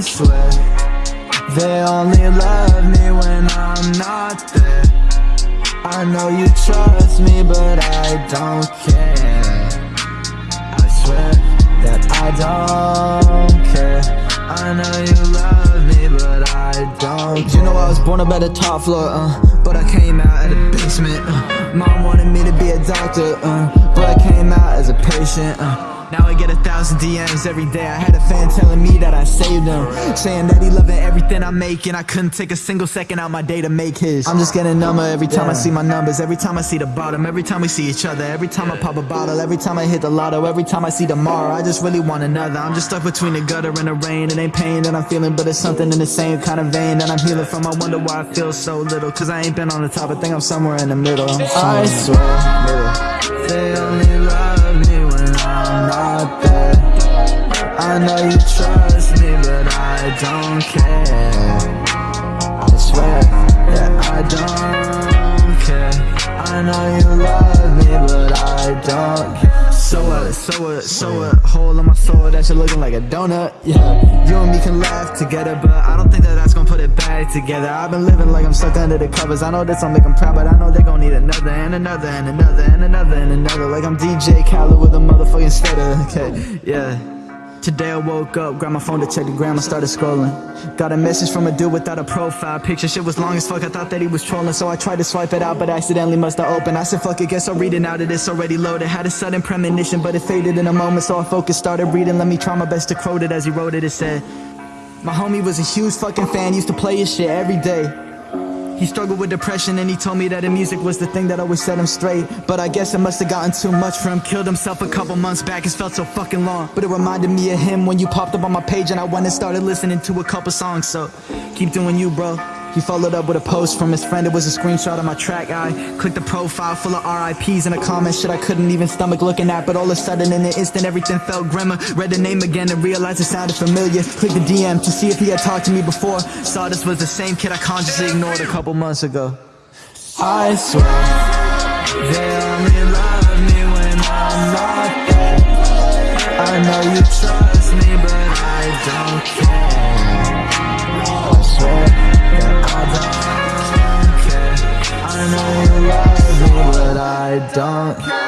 swear They only love me when I'm not there. I know you trust me but I don't care. I swear that I don't care. I know you love me but I don't care. You know I was born up at the top floor, uh But I came out at the basement, uh. Mom wanted me to be a doctor, uh But I came out as a patient, uh now I get a thousand DMs every day. I had a fan telling me that I saved him. Saying that he loving everything I'm making. I couldn't take a single second out my day to make his. I'm just getting number every time I see my numbers. Every time I see the bottom. Every time we see each other. Every time I pop a bottle. Every time I hit the lotto. Every time I see tomorrow. I just really want another. I'm just stuck between the gutter and the rain. It ain't pain that I'm feeling But it's something in the same kind of vein That I'm healing from. I wonder why I feel so little Cause I ain't been on the top. I think I'm somewhere in the middle. I swear They only love I know you trust me, but I don't care. I swear that I don't care. I know you love me, but I don't care. So what, so what, so what? Hole in my soul that you're looking like a donut, yeah. You and me can laugh together, but I don't think that that's gonna put it back together. I've been living like I'm stuck under the covers. I know this make them proud, but I know they gon' need another And another, and another, and another, and another. Like I'm DJ Khaled with a motherfucking stutter, okay, yeah Today I woke up, grabbed my phone to check the gram, I started scrolling. Got a message from a dude without a profile picture. Shit was long as fuck, I thought that he was trolling So I tried to swipe it out, but accidentally must have opened. I said fuck it, guess I'll read it now that it's already loaded. Had a sudden premonition, but it faded in a moment So I focused, started reading, let me try my best to quote it As he wrote it, it said My homie was a huge fucking fan, used to play his shit every day he struggled with depression and he told me that the music was the thing that always set him straight. But I guess it must have gotten too much for him. Killed himself a couple months back, it's felt so fucking long. But it reminded me of him when you popped up on my page And I went and started listening to a couple songs. So, keep doing you bro he followed up with a post from his friend, it was a screenshot of my track. I clicked the profile full of RIPs and a comment. Shit I couldn't even stomach looking at But all of a sudden in an instant everything felt grimmer. Read the name again and realized it sounded familiar. Clicked the DM to see if he had talked to me before. Saw this was the same kid I consciously ignored a couple months ago. I swear They only love me when I'm not there. I know you trust me but I don't care. I swear I don't care I know you love me, but I don't